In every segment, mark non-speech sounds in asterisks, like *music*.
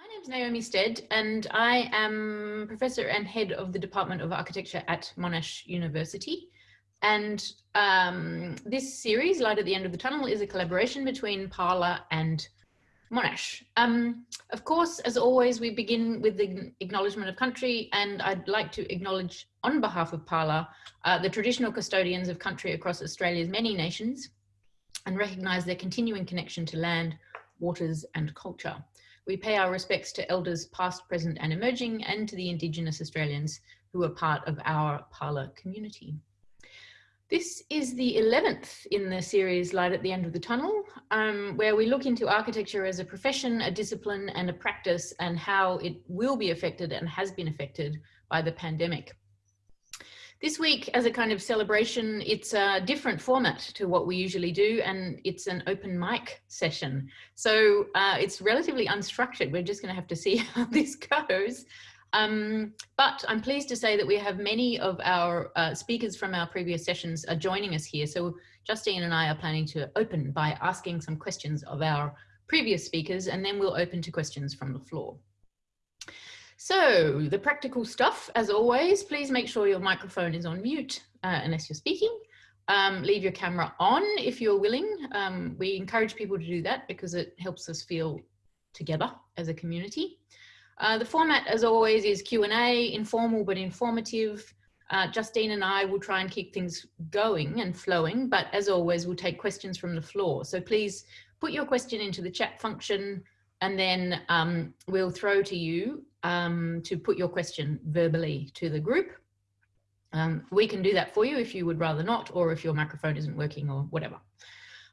My name is Naomi Stead and I am Professor and Head of the Department of Architecture at Monash University. And um, this series, Light at the End of the Tunnel, is a collaboration between Parlour and Monash. Um, of course, as always, we begin with the acknowledgement of country and I'd like to acknowledge on behalf of Parlour, uh, the traditional custodians of country across Australia's many nations and recognise their continuing connection to land, waters and culture. We pay our respects to elders past, present and emerging and to the Indigenous Australians who are part of our Parlour community. This is the 11th in the series Light at the End of the Tunnel, um, where we look into architecture as a profession, a discipline and a practice and how it will be affected and has been affected by the pandemic. This week, as a kind of celebration, it's a different format to what we usually do, and it's an open mic session. So uh, it's relatively unstructured. We're just going to have to see *laughs* how this goes. Um, but I'm pleased to say that we have many of our uh, speakers from our previous sessions are joining us here. So Justine and I are planning to open by asking some questions of our previous speakers, and then we'll open to questions from the floor. So the practical stuff, as always, please make sure your microphone is on mute uh, unless you're speaking. Um, leave your camera on if you're willing. Um, we encourage people to do that because it helps us feel together as a community. Uh, the format, as always, is Q&A, informal but informative. Uh, Justine and I will try and keep things going and flowing, but as always, we'll take questions from the floor. So please put your question into the chat function and then um, we'll throw to you um, to put your question verbally to the group. Um, we can do that for you if you would rather not, or if your microphone isn't working or whatever.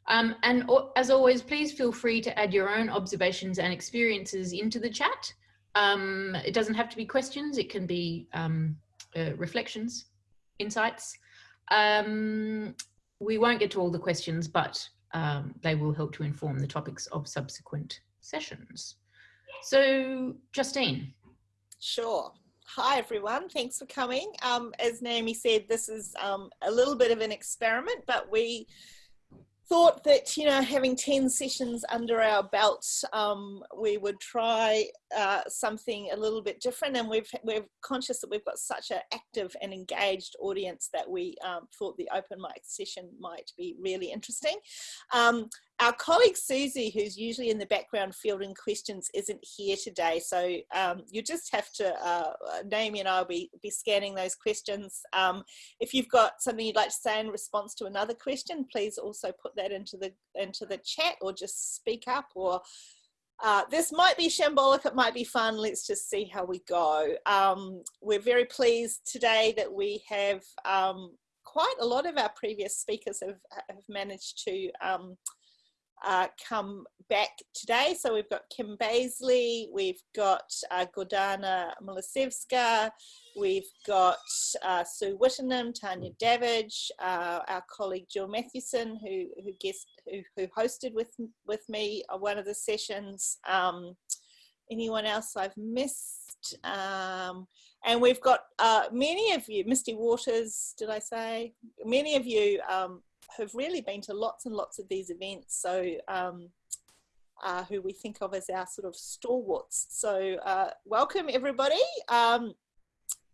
Um, and as always, please feel free to add your own observations and experiences into the chat. Um, it doesn't have to be questions, it can be um, uh, reflections, insights. We won't get to all the questions, but they will help to inform the topics of subsequent sessions. So Justine. Sure. Hi everyone, thanks for coming. Um, as Naomi said, this is um, a little bit of an experiment, but we thought that you know having 10 sessions under our belt um, we would try uh, something a little bit different and we've we're conscious that we've got such an active and engaged audience that we um, thought the open mic session might be really interesting um, our colleague Susie, who's usually in the background fielding questions, isn't here today. So um, you just have to, uh, Naomi and I will be, be scanning those questions. Um, if you've got something you'd like to say in response to another question, please also put that into the, into the chat or just speak up or uh, this might be shambolic, it might be fun. Let's just see how we go. Um, we're very pleased today that we have um, quite a lot of our previous speakers have, have managed to um, uh, come back today. So we've got Kim Baisley, we've got uh, Gordana Milasevska, we've got uh, Sue Wittenoom, Tanya Davidge, uh, our colleague Gill Matthewson, who who guest who, who hosted with with me on one of the sessions. Um, anyone else I've missed? Um, and we've got uh, many of you, Misty Waters, did I say? Many of you um, have really been to lots and lots of these events. So um, uh, who we think of as our sort of stalwarts. So uh, welcome everybody. Um,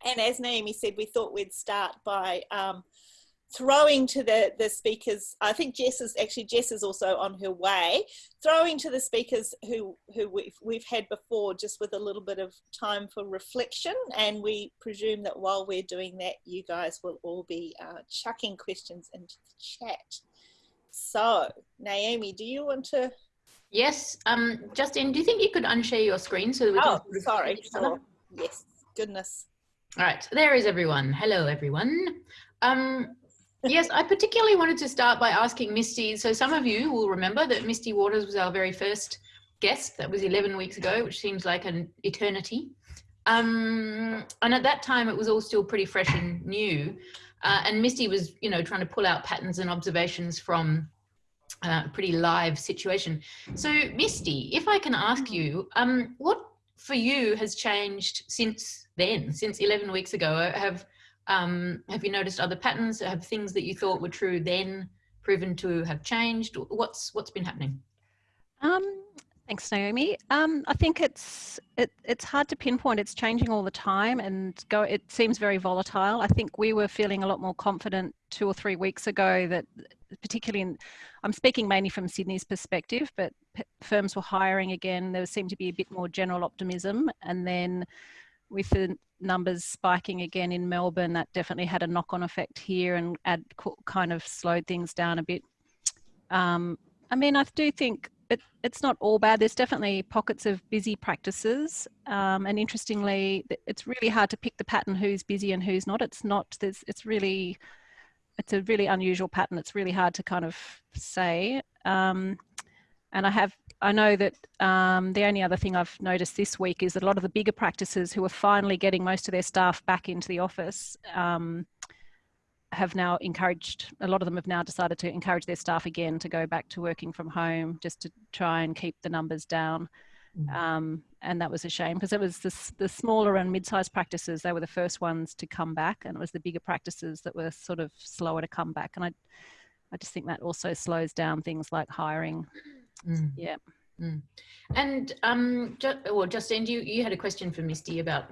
and as Naomi said, we thought we'd start by um, throwing to the, the speakers, I think Jess is actually, Jess is also on her way, throwing to the speakers who, who we've, we've had before just with a little bit of time for reflection. And we presume that while we're doing that, you guys will all be uh, chucking questions into the chat. So Naomi, do you want to? Yes, um, Justine, do you think you could unshare your screen so that we oh, can- sorry, sure. Yes, goodness. All right, there is everyone. Hello, everyone. Um, yes, I particularly wanted to start by asking Misty. So some of you will remember that Misty Waters was our very first guest. That was 11 weeks ago, which seems like an eternity. Um, and at that time, it was all still pretty fresh and new. Uh, and Misty was, you know, trying to pull out patterns and observations from uh, a pretty live situation. So Misty, if I can ask you, um, what for you has changed since then, since 11 weeks ago? Have um, have you noticed other patterns? Have things that you thought were true then proven to have changed? What's what's been happening? Um, Thanks, Naomi. Um, I think it's it, it's hard to pinpoint. It's changing all the time, and go. It seems very volatile. I think we were feeling a lot more confident two or three weeks ago that, particularly in, I'm speaking mainly from Sydney's perspective, but firms were hiring again. There seemed to be a bit more general optimism, and then with the numbers spiking again in Melbourne, that definitely had a knock-on effect here and kind of slowed things down a bit. Um, I mean, I do think it, it's not all bad. There's definitely pockets of busy practices. Um, and interestingly, it's really hard to pick the pattern who's busy and who's not. It's not, there's, it's really, it's a really unusual pattern. It's really hard to kind of say. Um, and I have, I know that um, the only other thing I've noticed this week is that a lot of the bigger practices who are finally getting most of their staff back into the office um, have now encouraged, a lot of them have now decided to encourage their staff again to go back to working from home just to try and keep the numbers down. Mm. Um, and that was a shame because it was the, the smaller and mid-sized practices, they were the first ones to come back and it was the bigger practices that were sort of slower to come back. And I, I just think that also slows down things like hiring. Mm. Yeah. Mm. And um, just, well, Justine, you, you had a question for Misty about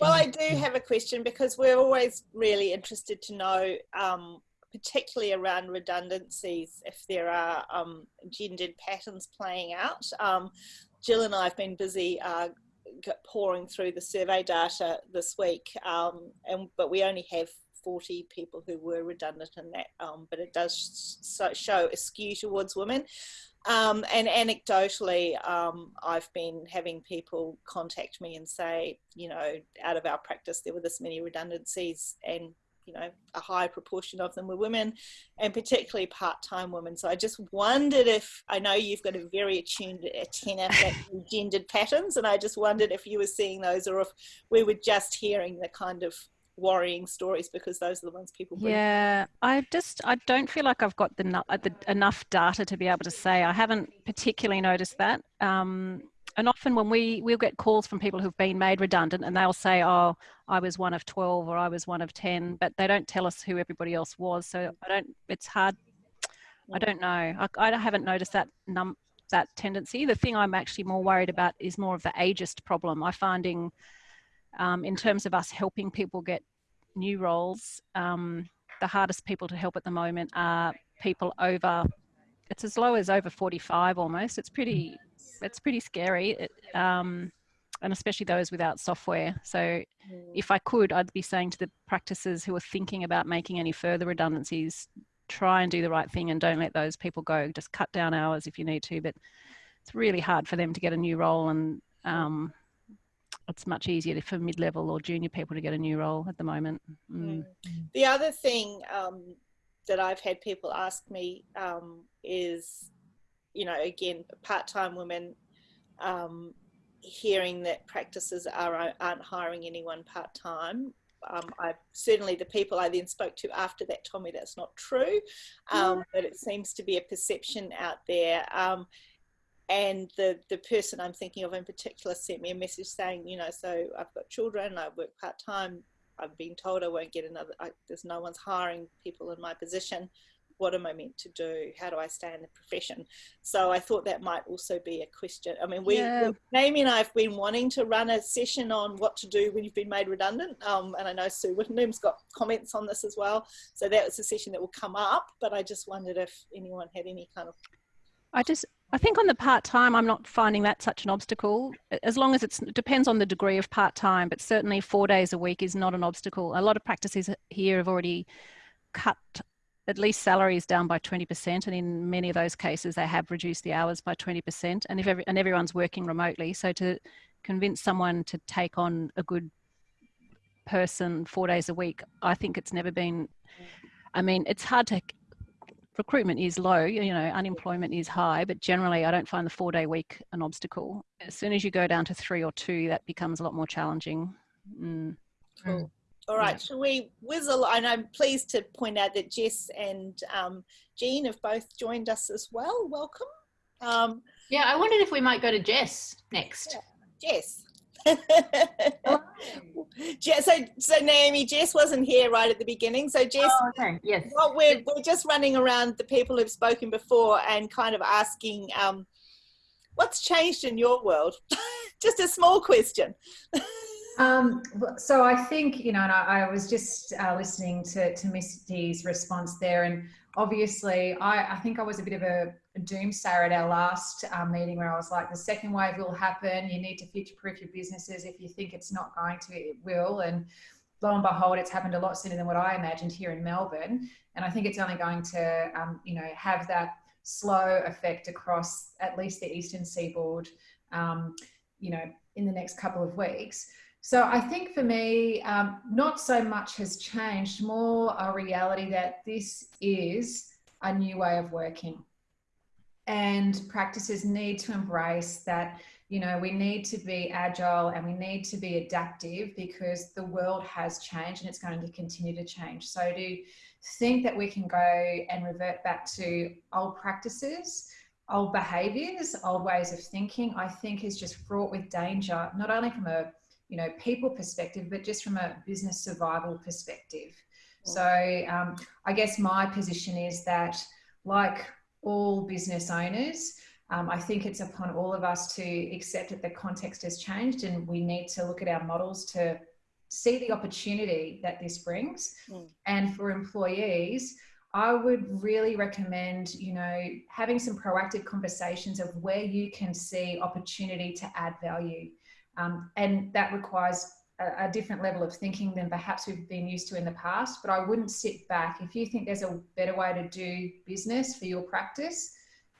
well, I do have a question because we're always really interested to know, um, particularly around redundancies, if there are um, gendered patterns playing out. Um, Gill and I have been busy uh, pouring through the survey data this week, um, and but we only have 40 people who were redundant in that, um, but it does show a skew towards women. Um, and anecdotally, um, I've been having people contact me and say, you know, out of our practice, there were this many redundancies and, you know, a high proportion of them were women and particularly part-time women. So I just wondered if, I know you've got a very attuned antenna for gendered patterns and I just wondered if you were seeing those or if we were just hearing the kind of worrying stories because those are the ones people bring. yeah i just i don't feel like i've got the, the, enough data to be able to say. I haven't particularly noticed that. Um, and often when we we'll get calls from people who've been made redundant and they'll say oh i was one of 12 or i was one of 10 but they don't tell us who everybody else was. So i don't it's hard. I don't know. I, I haven't noticed that num that tendency. The thing i'm actually more worried about is more of the ageist problem. I finding um, in terms of us helping people get new roles, um, the hardest people to help at the moment are people over, it's as low as over 45 almost. It's pretty, it's pretty scary. It, um, and especially those without software. So mm. if I could, I'd be saying to the practices who are thinking about making any further redundancies, try and do the right thing and don't let those people go. Just cut down hours if you need to, but it's really hard for them to get a new role and um, it's much easier for mid-level or junior people to get a new role at the moment. Mm. The other thing um, that I've had people ask me um, is, you know, again, part-time women um, hearing that practices are aren't hiring anyone part-time. Um, I certainly the people I then spoke to after that told me that's not true, um, but it seems to be a perception out there. And the the person I'm thinking of in particular sent me a message saying, you know, so I've got children, I work part time. I've been told I won't get another. I, there's no one's hiring people in my position. What am I meant to do? How do I stay in the profession? So I thought that might also be a question. I mean, we, yeah. Amy and I have been wanting to run a session on what to do when you've been made redundant. Um, and I know Sue Wittenoom's got comments on this as well. So that was a session that will come up. But I just wondered if anyone had any kind of I just I think on the part time, I'm not finding that such an obstacle. As long as it depends on the degree of part time, but certainly four days a week is not an obstacle. A lot of practices here have already cut at least salaries down by 20%, and in many of those cases, they have reduced the hours by 20%. And if every, and everyone's working remotely, so to convince someone to take on a good person four days a week, I think it's never been. I mean, it's hard to recruitment is low, you know, unemployment is high, but generally I don't find the four day week an obstacle. As soon as you go down to three or two, that becomes a lot more challenging. Mm. Cool. All right, yeah. shall we whizzle? And I'm pleased to point out that Jess and um, Jean have both joined us as well. Welcome. Um, yeah, I wondered if we might go to Jess next. Yeah. Jess. *laughs* so, so Naomi, Jess wasn't here right at the beginning. So Jess, oh, okay. yes. Well, we're, we're just running around the people who've spoken before and kind of asking, um, what's changed in your world? *laughs* just a small question. *laughs* Um, so I think, you know, and I, I was just uh, listening to, to Misty's response there. And obviously, I, I think I was a bit of a, doomsayer at our last uh, meeting where I was like, the second wave will happen. You need to future proof your businesses. If you think it's not going to, it will. And lo and behold, it's happened a lot sooner than what I imagined here in Melbourne. And I think it's only going to, um, you know, have that slow effect across at least the eastern seaboard, um, you know, in the next couple of weeks. So I think for me, um, not so much has changed, more a reality that this is a new way of working. And practices need to embrace that, you know, we need to be agile and we need to be adaptive because the world has changed and it's going to continue to change. So to think that we can go and revert back to old practices, old behaviors, old ways of thinking, I think is just fraught with danger, not only from a you know people perspective but just from a business survival perspective. So um, i guess my position is that like all business owners um, i think it's upon all of us to accept that the context has changed and we need to look at our models to see the opportunity that this brings mm. and for employees I would really recommend, you know, having some proactive conversations of where you can see opportunity to add value. Um, and that requires a, different level of thinking than perhaps we've been used to in the past. But I wouldn't sit back. If you think there's a better way to do business for your practice,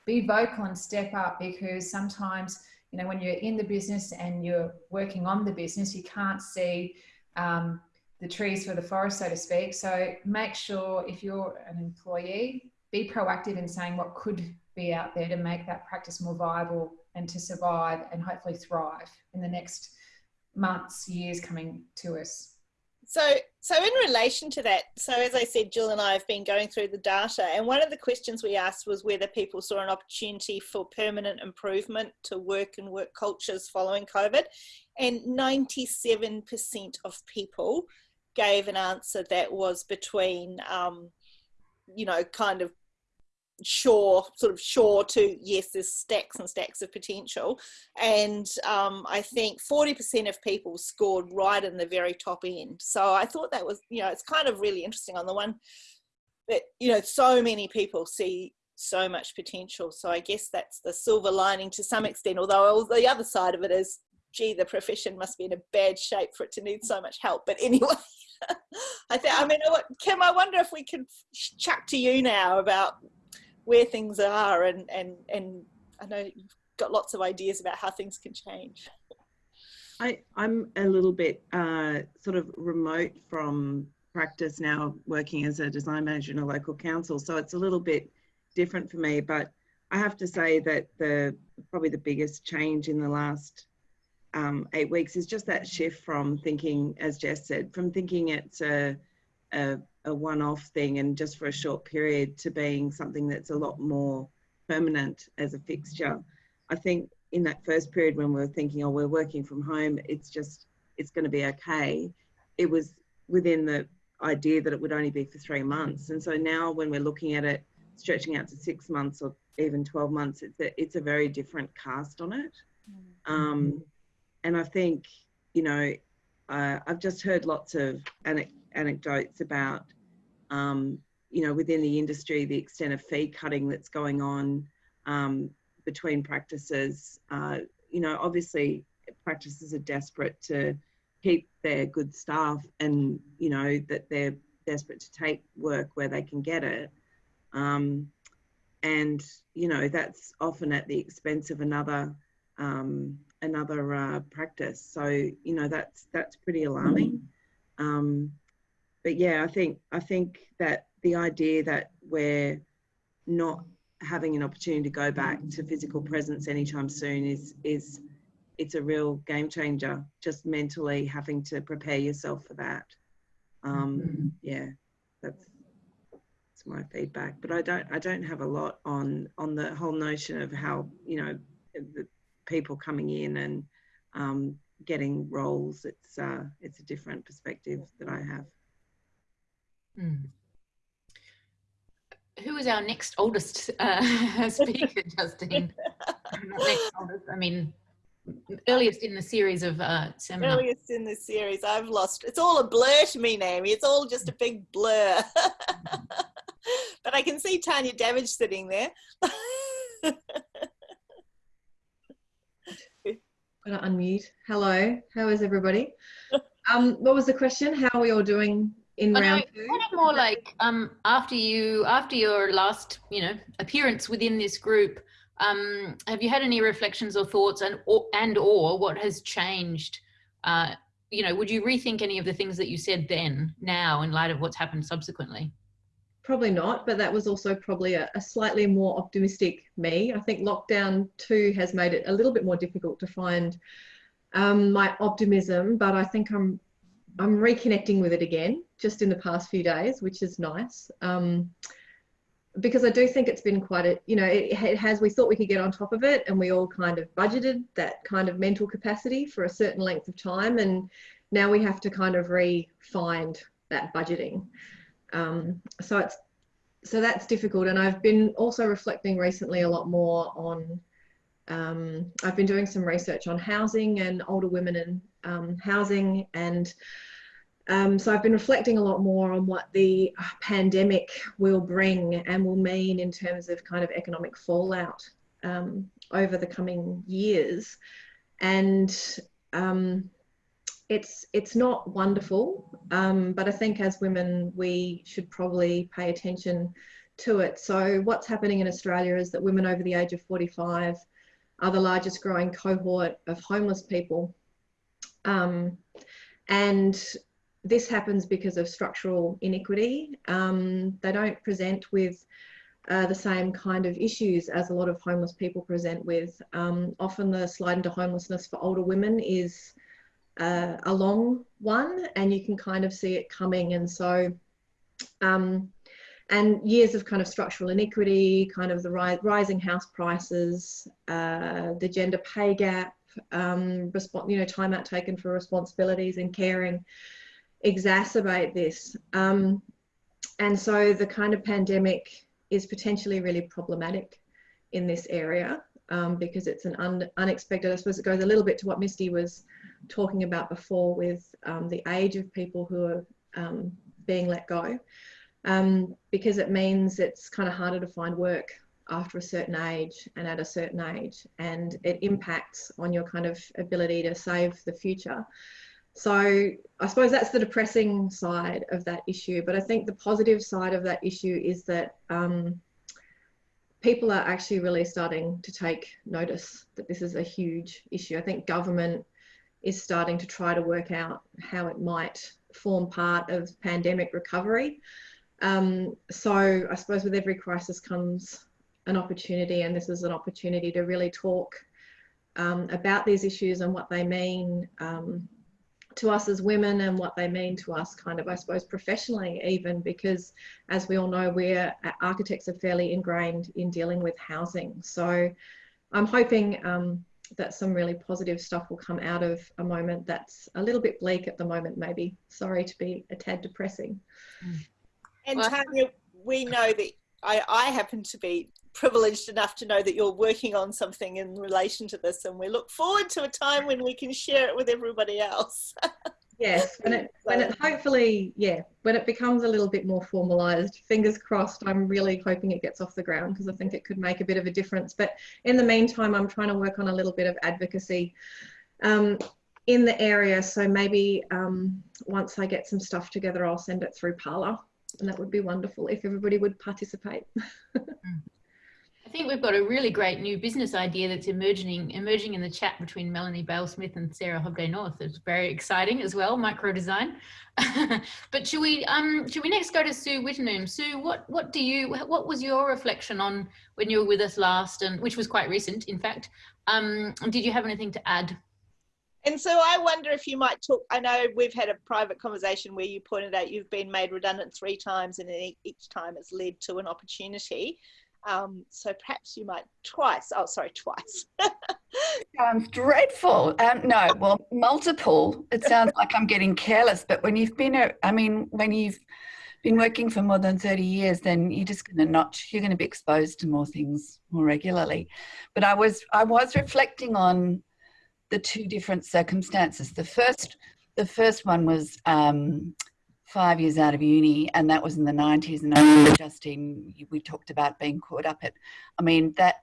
be vocal and step up because sometimes, you know, when you're in the business and you're working on the business, you can't see um, the trees for the forest, so to speak. So make sure if you're an employee, be proactive in saying what could be out there to make that practice more viable and to survive and hopefully thrive in the next months, years coming to us. So, so in relation to that, so as I said, Gill and I have been going through the data, and one of the questions we asked was whether people saw an opportunity for permanent improvement to work and work cultures following COVID, and 97% of people gave an answer that was between, um, you know, kind of sure sort of sure to yes there's stacks and stacks of potential. And um, i think 40% of people scored right in the very top end. So i thought that was you know it's kind of really interesting on the one that you know so many people see so much potential. So i guess that's the silver lining to some extent although the other side of it is gee the profession must be in a bad shape for it to need so much help. But anyway *laughs* I think I mean Kim I wonder if we can chat to you now about where things are and and and I know you've got lots of ideas about how things can change. I, I'm a little bit uh, sort of remote from practice now, working as a design manager in a local council. So it's a little bit different for me. But I have to say that the probably the biggest change in the last um, eight weeks is just that shift from thinking, as Jess said, from thinking it's a, a a one-off thing and just for a short period to being something that's a lot more permanent as a fixture. I think in that first period when we were thinking, oh, we're working from home, it's just, it's going to be okay. It was within the idea that it would only be for three months. And so now when we're looking at it stretching out to six months or even 12 months, it's a, it's a very different cast on it. Mm-hmm. Um, and I think, you know, uh, I've just heard lots of anecdotes about um, you know, within the industry, the extent of fee cutting that's going on um, between practices. Uh, you know, obviously, practices are desperate to keep their good staff, and you know that they're desperate to take work where they can get it. Um, and you know that's often at the expense of another um, another uh, practice. So you know that's that's pretty alarming. Um, but yeah, I think I think that the idea that we're not having an opportunity to go back to physical presence anytime soon is is it's a real game changer. Just mentally having to prepare yourself for that. Um, mm-hmm. Yeah, that's that's my feedback. But I don't I don't have a lot on on the whole notion of how you know the people coming in and um, getting roles. It's uh, it's a different perspective that I have. Mm. Who is our next oldest uh, *laughs* speaker, *laughs* Justine? Next oldest, I mean, earliest in the series of uh, seminars. Earliest in the series. I've lost. It's all a blur to me, Naomi. It's all just a big blur. *laughs* but I can see Tanya Davidge sitting there. Gotta unmute. Hello, how is everybody? Um, what was the question? How are we all doing in Oh, round no, two? kind of more like um, after you after your last you know appearance within this group um, have you had any reflections or thoughts and or, and or what has changed uh, you know would you rethink any of the things that you said then now in light of what's happened subsequently Probably not, but that was also probably a, a slightly more optimistic me. I think lockdown two has made it a little bit more difficult to find um, my optimism, but I think I'm I'm reconnecting with it again just in the past few days, which is nice. Um, because I do think it's been quite a, you know, it, it has, we thought we could get on top of it and we all kind of budgeted that kind of mental capacity for a certain length of time. And now we have to kind of re-find that budgeting. Um, so it's, so that's difficult. And I've been also reflecting recently a lot more on, um, I've been doing some research on housing and older women in um, housing and um, so I've been reflecting a lot more on what the pandemic will bring and will mean in terms of kind of economic fallout um, over the coming years, and um, it's it's not wonderful. Um, but I think as women we should probably pay attention to it. So what's happening in Australia is that women over the age of 45 are the largest growing cohort of homeless people. Um, and this happens because of structural inequity. Um, they don't present with uh, the same kind of issues as a lot of homeless people present with. Um, often the slide into homelessness for older women is uh, a long one and you can kind of see it coming. And so, um, and years of kind of structural inequity, kind of the ri rising house prices, uh, the gender pay gap, um, you know, time out taken for responsibilities and caring exacerbate this. Um, and so the kind of pandemic is potentially really problematic in this area um, because it's an un unexpected, I suppose it goes a little bit to what Misty was talking about before with um, the age of people who are um, being let go. Um, because it means it's kind of harder to find work after a certain age and at a certain age and it impacts on your kind of ability to save the future. So I suppose that's the depressing side of that issue. But I think the positive side of that issue is that um, people are actually really starting to take notice that this is a huge issue. I think government is starting to try to work out how it might form part of pandemic recovery. Um, so I suppose with every crisis comes an opportunity, and this is an opportunity to really talk um, about these issues and what they mean um, to us as women and what they mean to us kind of i suppose professionally even because as we all know we're architects are fairly ingrained in dealing with housing. So i'm hoping um, that some really positive stuff will come out of a moment that's a little bit bleak at the moment maybe. Sorry to be a tad depressing And Well- Tanya, we know that I, I happen to be privileged enough to know that you're working on something in relation to this, and we look forward to a time when we can share it with everybody else. *laughs* yes when it when it hopefully yeah when it becomes a little bit more formalized fingers crossed i'm really hoping it gets off the ground because i think it could make a bit of a difference. But in the meantime i'm trying to work on a little bit of advocacy um, in the area. So maybe um, once i get some stuff together i'll send it through Parlour and that would be wonderful if everybody would participate *laughs* I think we've got a really great new business idea that's emerging emerging in the chat between Melanie Bale Smith and Sarah Hobday North. It's very exciting as well, micro design. *laughs* but should we um should we next go to Sue Wittenoom? Sue, what what do you what was your reflection on when you were with us last and which was quite recent, in fact? Um, did you have anything to add? And so I wonder if you might talk. I know we've had a private conversation where you pointed out you've been made redundant three times, and each time it's led to an opportunity. Um, so perhaps you might twice. Oh, sorry, twice. *laughs* Sounds dreadful. Um, no, well, multiple. It sounds like I'm getting careless, but when you've been, a, I mean, when you've been working for more than 30 years, then you're just going to not, you're going to be exposed to more things more regularly. But I was, I was reflecting on the two different circumstances. The first, the first one was um, five years out of uni, and that was in the 90s. And I Justine, we talked about being caught up at, I mean, that,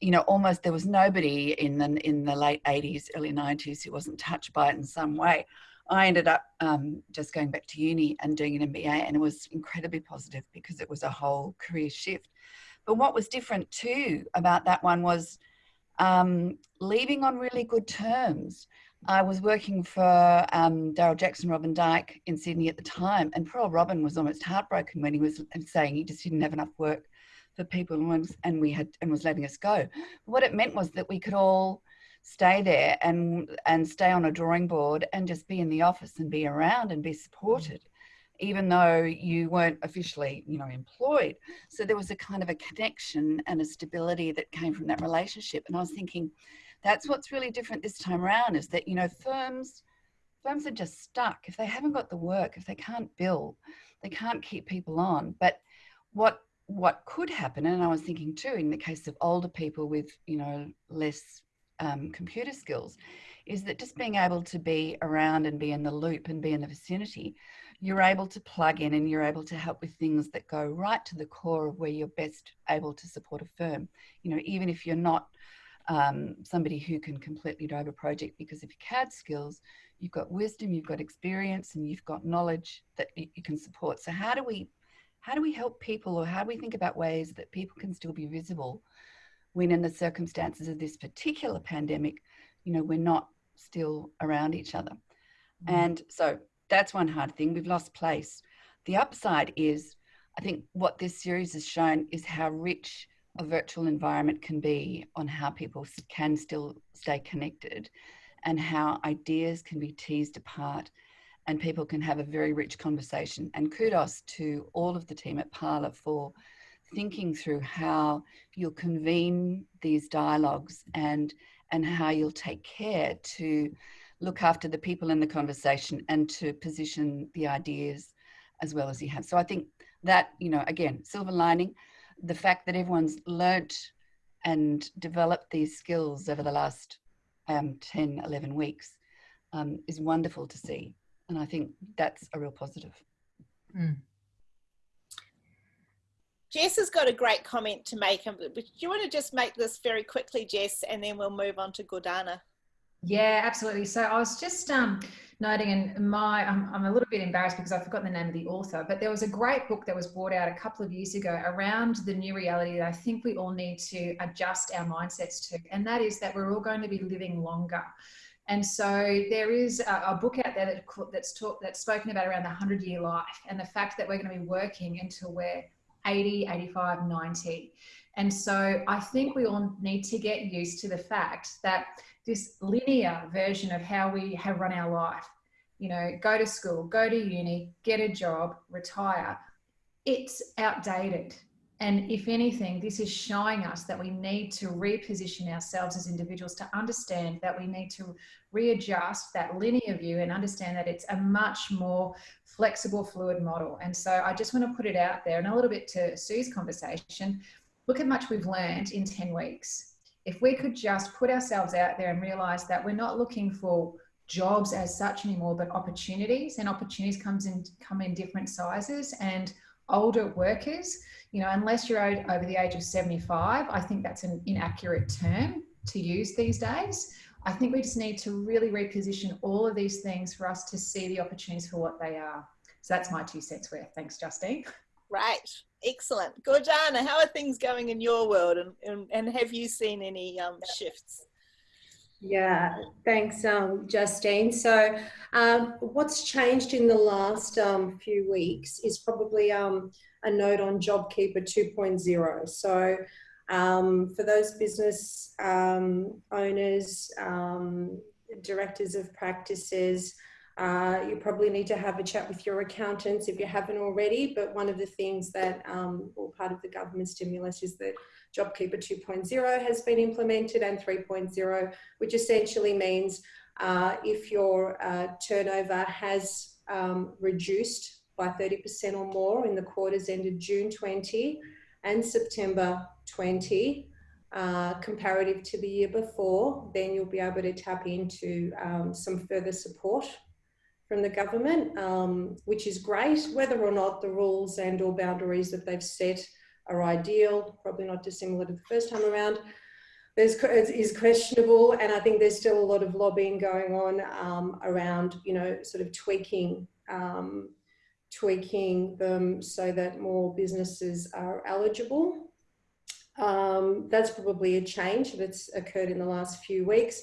you know, almost there was nobody in the, in the late 80s, early 90s who wasn't touched by it in some way. I ended up um, just going back to uni and doing an MBA, and it was incredibly positive because it was a whole career shift. But what was different too about that one was um, leaving on really good terms. I was working for um, Daryl Jackson, Robin Dyke in Sydney at the time, and poor Robin was almost heartbroken when he was saying he just didn't have enough work for people, and we had and was letting us go. But What it meant was that we could all stay there and and stay on a drawing board and just be in the office and be around and be supported even though you weren't officially you know employed. So there was a kind of a connection and a stability that came from that relationship. And i was thinking that's what's really different this time around is that you know firms firms are just stuck. If they haven't got the work if they can't bill they can't keep people on. But what what could happen and i was thinking too in the case of older people with you know less um, computer skills is that just being able to be around and be in the loop and be in the vicinity, you're able to plug in and you're able to help with things that go right to the core of where you're best able to support a firm. You know, even if you're not um, somebody who can completely drive a project because of your CAD skills, you've got wisdom, you've got experience, and you've got knowledge that you, can support. So how do we how do we help people or how do we think about ways that people can still be visible when in the circumstances of this particular pandemic, you know, we're not still around each other. Mm. And so that's one hard thing. We've lost place. The upside is, I think what this series has shown is how rich a virtual environment can be on how people can still stay connected and how ideas can be teased apart and people can have a very rich conversation. And kudos to all of the team at Parlour for thinking through how you'll convene these dialogues and and how you'll take care to look after the people in the conversation and to position the ideas as well as you have. So I think that, you know, again, silver lining, the fact that everyone's learnt and developed these skills over the last um, 10, 11 weeks um, is wonderful to see. And I think that's a real positive. Mm. Jess has got a great comment to make. Do you want to just make this very quickly, Jess, and then we'll move on to Gordana? Yeah, absolutely. So I was just um, noting, and my I'm, I'm, a little bit embarrassed because I've forgotten the name of the author, but there was a great book that was brought out a couple of years ago around the new reality that I think we all need to adjust our mindsets to, and that is that we're all going to be living longer. And so there is a, a book out there that, that's talk, that's spoken about around the 100 year life and the fact that we're going to be working until we're 80, 85, 90. And so I think we all need to get used to the fact that this linear version of how we have run our life, you know, go to school, go to uni, get a job, retire, it's outdated. And if anything, this is showing us that we need to reposition ourselves as individuals to understand that we need to readjust that linear view and understand that it's a much more flexible, fluid model. And so I just want to put it out there and a little bit to Sue's conversation. Look how much we've learned in 10 weeks. If we could just put ourselves out there and realize that we're not looking for jobs as such anymore, but opportunities and opportunities comes in come in different sizes and older workers you know, unless you're over the age of 75, I think that's an inaccurate term to use these days. I think we just need to really reposition all of these things for us to see the opportunities for what they are. So that's my two cents worth. Thanks, Justine. *laughs* Right. Excellent. Gordana, how are things going in your world and, and, and have you seen any um, shifts? Yeah, thanks, um, Justine. So, um, what's changed in the last um, few weeks is probably um, a note on JobKeeper 2.0. So um, for those business um, owners, um, directors of practices, uh, you probably need to have a chat with your accountants if you haven't already. But one of the things that, um, or part of the government stimulus, is that JobKeeper 2.0 has been implemented and 3.0, which essentially means uh, if your uh, turnover has um, reduced by 30% or more in the quarters ended June 20 and September 20, uh, comparative to the year before, then you'll be able to tap into um, some further support from the government, um, which is great. Whether or not the rules and or boundaries that they've set are ideal, probably not dissimilar to the first time around, there's, is questionable. And I think there's still a lot of lobbying going on um, around, you know, sort of tweaking, um, tweaking them so that more businesses are eligible. Um, that's probably a change that's occurred in the last few weeks.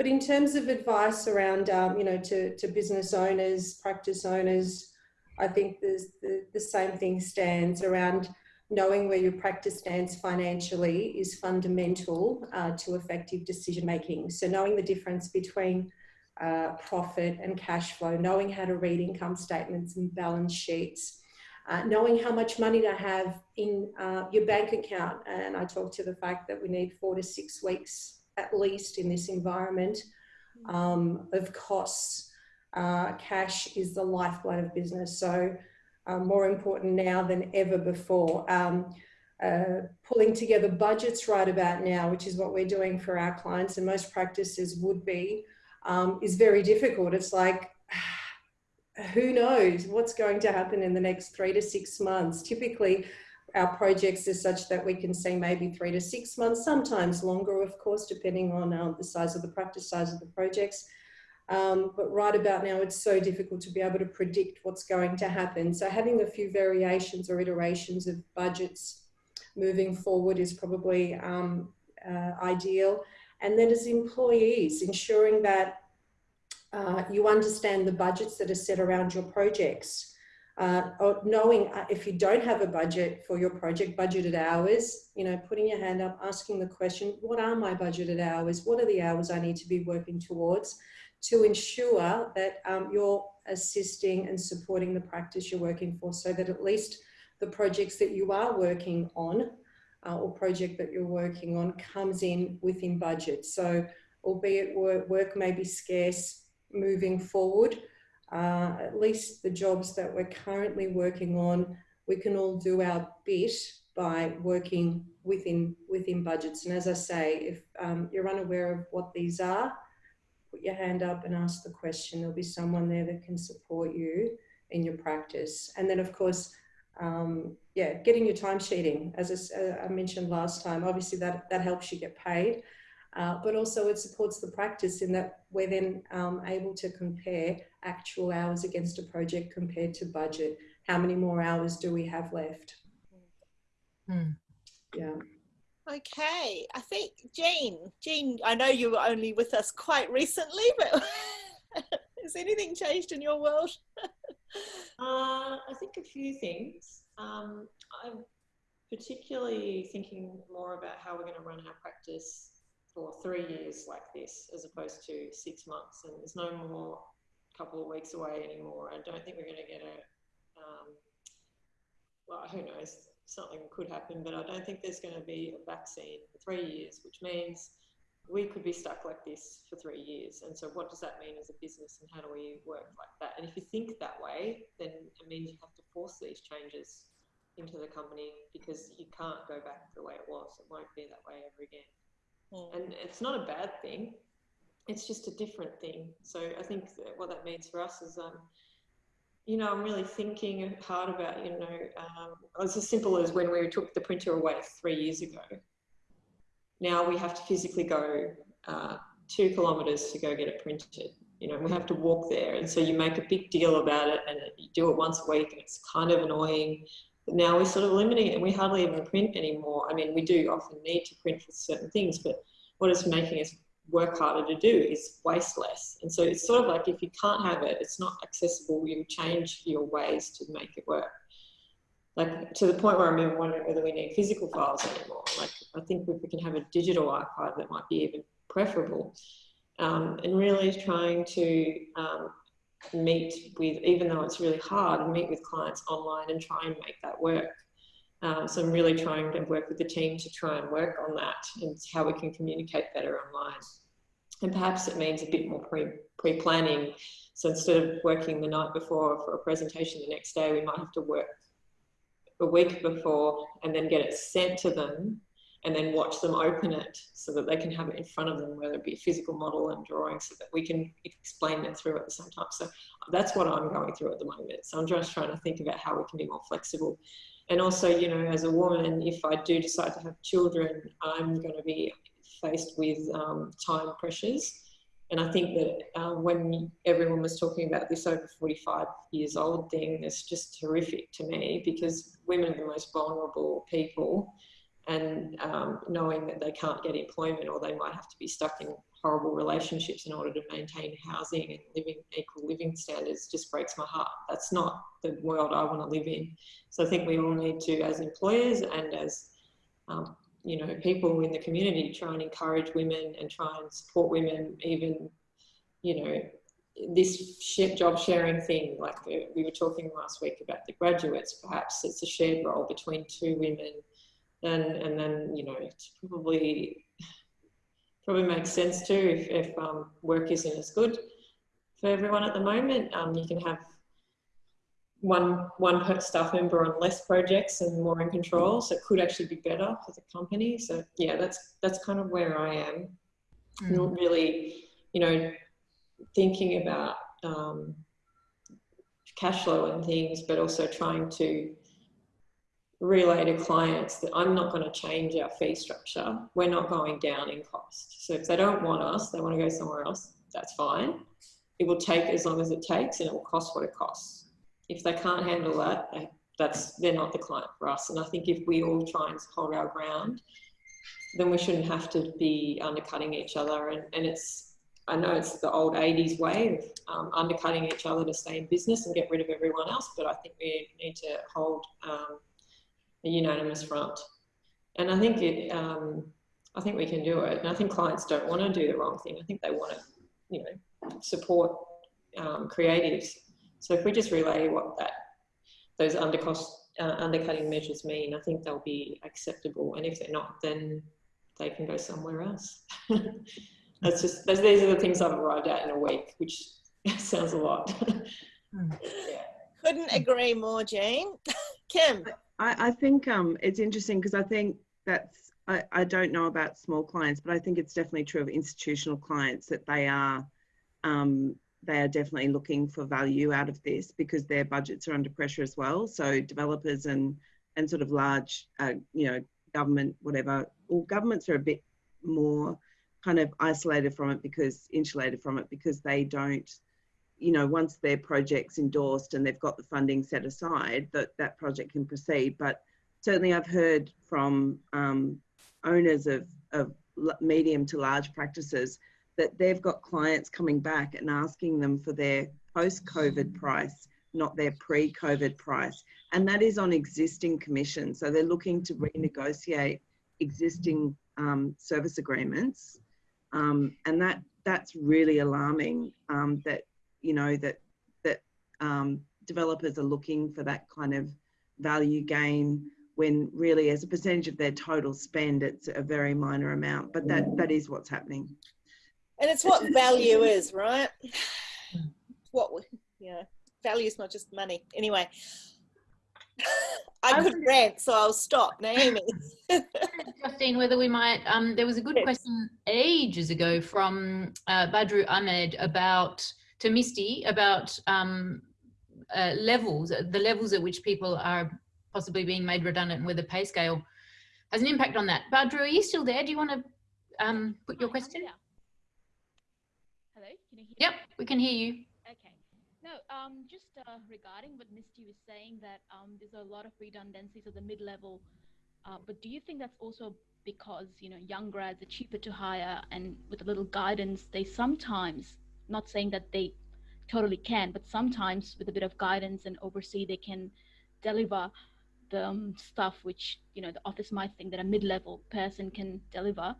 But in terms of advice around, um, you know, to, to business owners, practice owners, I think the, the same thing stands around knowing where your practice stands financially is fundamental uh, to effective decision making. So knowing the difference between uh, profit and cash flow, knowing how to read income statements and balance sheets, uh, knowing how much money to have in uh, your bank account. And I talked to the fact that we need four to six weeks at least in this environment um, of costs. Uh, cash is the lifeblood of business. So uh, more important now than ever before. Um, uh, pulling together budgets right about now, which is what we're doing for our clients and most practices would be, um, is very difficult. It's like, *sighs* who knows what's going to happen in the next three to six months. Typically, our projects are such that we can see maybe three to six months, sometimes longer, of course, depending on um, the size of the practice, size of the projects. Um, but right about now, it's so difficult to be able to predict what's going to happen. So having a few variations or iterations of budgets moving forward is probably um, uh, ideal. And then as employees, ensuring that uh, you understand the budgets that are set around your projects uh, knowing uh, if you don't have a budget for your project, budgeted hours, you know, putting your hand up, asking the question, what are my budgeted hours? What are the hours I need to be working towards to ensure that um, you're assisting and supporting the practice you're working for so that at least the projects that you are working on uh, or project that you're working on comes in within budget. So albeit work, work may be scarce moving forward, uh, at least the jobs that we're currently working on, we can all do our bit by working within within budgets. And as I say, if um, you're unaware of what these are, put your hand up and ask the question. There'll be someone there that can support you in your practice. And then, of course, um, yeah, getting your time sheeting. As I, I, mentioned last time, obviously that that helps you get paid. Uh, but also it supports the practice in that we're then um, able to compare actual hours against a project compared to budget. How many more hours do we have left? Hmm. Yeah. Okay, I think Jean, Jean, I know you were only with us quite recently, but *laughs* has anything changed in your world? *laughs* uh, I think a few things. Um, I'm particularly thinking more about how we're going to run our practice for three years like this as opposed to six months and there's no more couple of weeks away anymore. I don't think we're going to get a um, well who knows? Something could happen but i don't think there's going to be a vaccine for three years which means we could be stuck like this for three years. And so what does that mean as a business and how do we work like that? And if you think that way then it means you have to force these changes into the company because you can't go back the way it was. It won't be that way ever again Mm. And it's not a bad thing. It's just a different thing. So I think that what that means for us is, um, you know, I'm really thinking hard about, you know, um, it's as simple as when we took the printer away three years ago. Now we have to physically go uh, two kilometres to go get it printed. You know, we have to walk there. And so you make a big deal about it and you do it once a week and it's kind of annoying now we're sort of limiting it and we hardly even print anymore. I mean, we do often need to print for certain things, but what it's making us work harder to do is waste less. And so it's sort of like if you can't have it, it's not accessible, you change your ways to make it work. Like to the point where I'm even wondering whether we need physical files anymore. Like I think if we can have a digital archive, that might be even preferable. Um, and really trying to um, meet with, even though it's really hard, meet with clients online and try and make that work. Um, so I'm really trying to work with the team to try and work on that and how we can communicate better online. and perhaps it means a bit more pre pre planning. So instead of working the night before for a presentation the next day, we might have to work a week before and then get it sent to them and then watch them open it so that they can have it in front of them, whether it be a physical model and drawing, so that we can explain it through at the same time. So that's what I'm going through at the moment. So I'm just trying to think about how we can be more flexible. And also, you know, as a woman, if I do decide to have children, I'm going to be faced with um, time pressures. And I think that uh, when everyone was talking about this over 45 years old thing, it's just horrific to me because women are the most vulnerable people and um, knowing that they can't get employment or they might have to be stuck in horrible relationships in order to maintain housing and living equal living standards just breaks my heart. That's not the world I want to live in. So I think we all need to, as employers and as um, you know, people in the community, try and encourage women and try and support women, even you know, this job sharing thing, like we were talking last week about the graduates, perhaps it's a shared role between two women and and then you know it's probably probably makes sense too if, if um, work isn't as good for everyone at the moment. Um, you can have one one staff member on less projects and more in control, so it could actually be better for the company. So yeah, that's that's kind of where I am. Mm. Not really, you know, thinking about um, cash flow and things, but also trying to relay to clients that I'm not going to change our fee structure. We're not going down in cost. So if they don't want us, they want to go somewhere else, that's fine. It will take as long as it takes and it will cost what it costs. If they can't handle that, that's they're not the client for us. And I think if we all try and hold our ground, then we shouldn't have to be undercutting each other. And, and it's, I know it's the old 80s way of um, undercutting each other to stay in business and get rid of everyone else, but I think we need to hold um, a unanimous front. And I think it, um, I think we can do it. And I think clients don't want to do the wrong thing. I think they want to, you know, support um, creatives. So if we just relay what that those undercost uh, undercutting measures mean, I think they'll be acceptable. And if they're not, then they can go somewhere else. *laughs* that's just those, these are the things I've arrived at in a week, which *laughs* sounds a lot. *laughs* yeah. Couldn't agree more, Jane. Kim. I, I think um, it's interesting because I think that's, I, I don't know about small clients, but I think it's definitely true of institutional clients that they are, um, they are definitely looking for value out of this because their budgets are under pressure as well. So developers and, and sort of large, uh, you know, government, whatever, well, governments are a bit more kind of isolated from it because insulated from it because they don't you know, once their project's endorsed and they've got the funding set aside, that that project can proceed. But certainly, I've heard from um, owners of, of medium to large practices that they've got clients coming back and asking them for their post-COVID price, not their pre-COVID price, and that is on existing commissions. So they're looking to renegotiate existing um, service agreements, um, and that that's really alarming. Um, that you know that that um, developers are looking for that kind of value gain when really as a percentage of their total spend it's a very minor amount but that that is what's happening and it's what value is right what yeah value is not just money anyway I could rant, so I'll stop. Naomi. *laughs* Justine, whether we might, um, there was a good yes. question ages ago from uh, Badru Ahmed about to Misty about um, uh, levels, the levels at which people are possibly being made redundant and whether pay scale has an impact on that. Badru, are you still there? Do you want to um, put your question? Hello, can you hear Yep, we can hear you. Okay. No, um, just uh, regarding what Misty was saying that um, there's a lot of redundancies at the mid-level, uh, but do you think that's also because, you know, young grads are cheaper to hire and with a little guidance, they sometimes not saying that they totally can, but sometimes with a bit of guidance and oversee, they can deliver the um, stuff which you know the office might think that a mid-level person can deliver.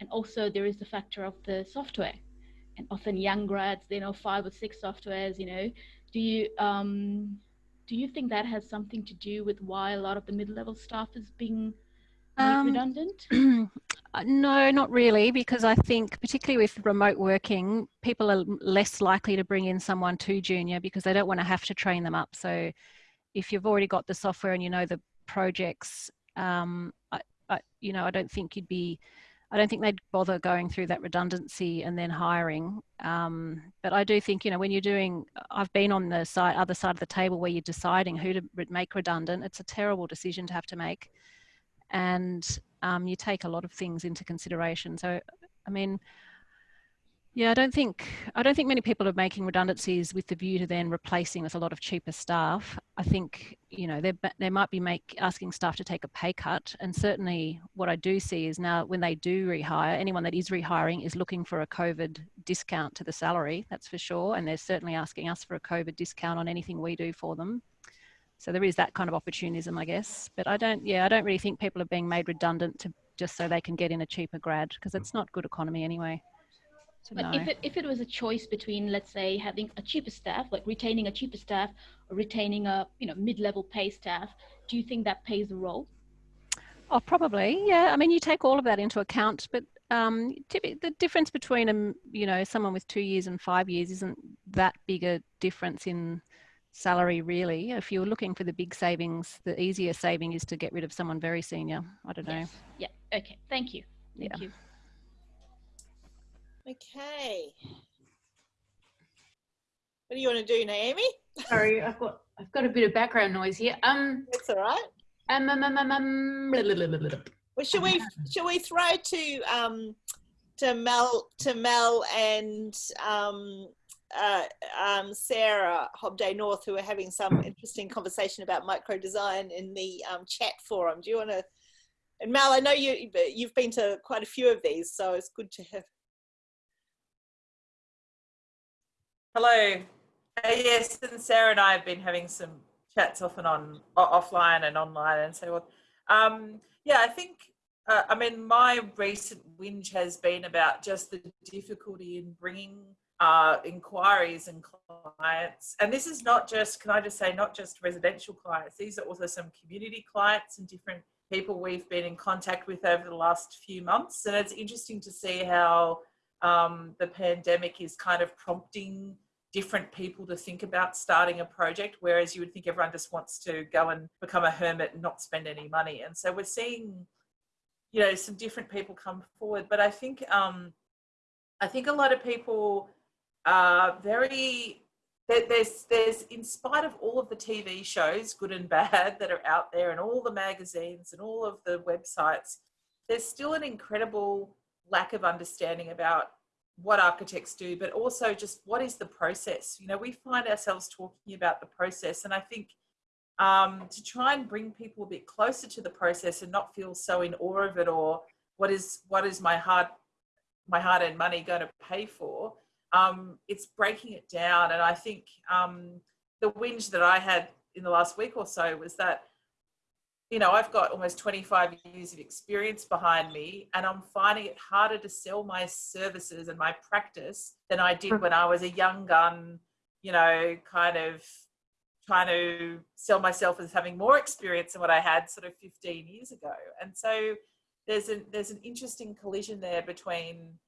And also there is the factor of the software, and often young grads they know five or six softwares. You know, do you um, do you think that has something to do with why a lot of the mid-level staff is being um, redundant? *clears throat* *clears throat* Uh, no, not really, because I think particularly with remote working, people are less likely to bring in someone too junior because they don't want to have to train them up. So if you've already got the software and you know the projects, um, I, I, you know, I don't think you'd be, I don't think they'd bother going through that redundancy and then hiring. Um, but I do think, you know, when you're doing, I've been on the side, other side of the table where you're deciding who to make redundant. It's a terrible decision to have to make and um, you take a lot of things into consideration. So, I mean, yeah, I don't think I don't think many people are making redundancies with the view to then replacing with a lot of cheaper staff. I think you know they they might be make asking staff to take a pay cut, and certainly what I do see is now when they do rehire, anyone that is rehiring is looking for a COVID discount to the salary. That's for sure, and they're certainly asking us for a COVID discount on anything we do for them. So there is that kind of opportunism, I guess. But I don't, yeah, I don't really think people are being made redundant to just so they can get in a cheaper grad because it's not good economy anyway. So but no. if it if it was a choice between, let's say, having a cheaper staff, like retaining a cheaper staff, or retaining a you know mid-level pay staff, do you think that plays a role? Oh, probably. Yeah. I mean, you take all of that into account, but um, the difference between um, you know, someone with two years and five years isn't that big a difference in salary really. If you're looking for the big savings the easier saving is to get rid of someone very senior. I don't know. Yeah. Okay. Thank you. Thank yeah. you. Okay. What do you want to do naomi? Sorry i've got i've got a bit of background noise here. Um that's all right. um, um, um, um, um blah, blah, blah, well should we should we throw to um to mel to mel and um uh, um, Sarah Hobday North, who are having some interesting conversation about micro design in the um, chat forum. Do you want to? And Mal, I know you you've been to quite a few of these, so it's good to have. Hello. Uh, yes, and Sarah and I have been having some chats off and on, offline and online, and so on. Um, yeah, I think. Uh, I mean, my recent whinge has been about just the difficulty in bringing uh, inquiries and clients. And this is not just, can I just say, not just residential clients, these are also some community clients and different people we've been in contact with over the last few months. And it's interesting to see how um, the pandemic is kind of prompting different people to think about starting a project, whereas you would think everyone just wants to go and become a hermit and not spend any money. And so we're seeing, you know, some different people come forward. But I think, um, I think a lot of people uh, very there's there's in spite of all of the TV shows, good and bad, that are out there, and all the magazines and all of the websites, there's still an incredible lack of understanding about what architects do, but also just what is the process. You know, we find ourselves talking about the process, and I think um, to try and bring people a bit closer to the process and not feel so in awe of it, or what is what is my hard my hard earned money going to pay for um, it's breaking it down. And I think um, the whinge that I had in the last week or so was that, you know, I've got almost 25 years of experience behind me, and I'm finding it harder to sell my services and my practice than I did when I was a young gun, you know, kind of trying to sell myself as having more experience than what I had sort of 15 years ago. And so there's an there's an interesting collision there between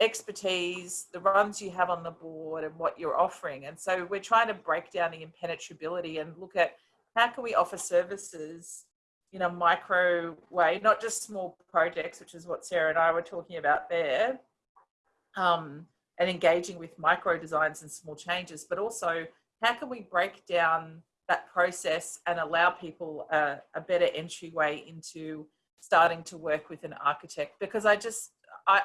expertise, the runs you have on the board, and what you're offering. And so we're trying to break down the impenetrability and look at how can we offer services in a micro way, not just small projects, which is what Sarah and I were talking about there, um, and engaging with micro designs and small changes, but also how can we break down that process and allow people a, a better entryway into starting to work with an architect? Because I just, I,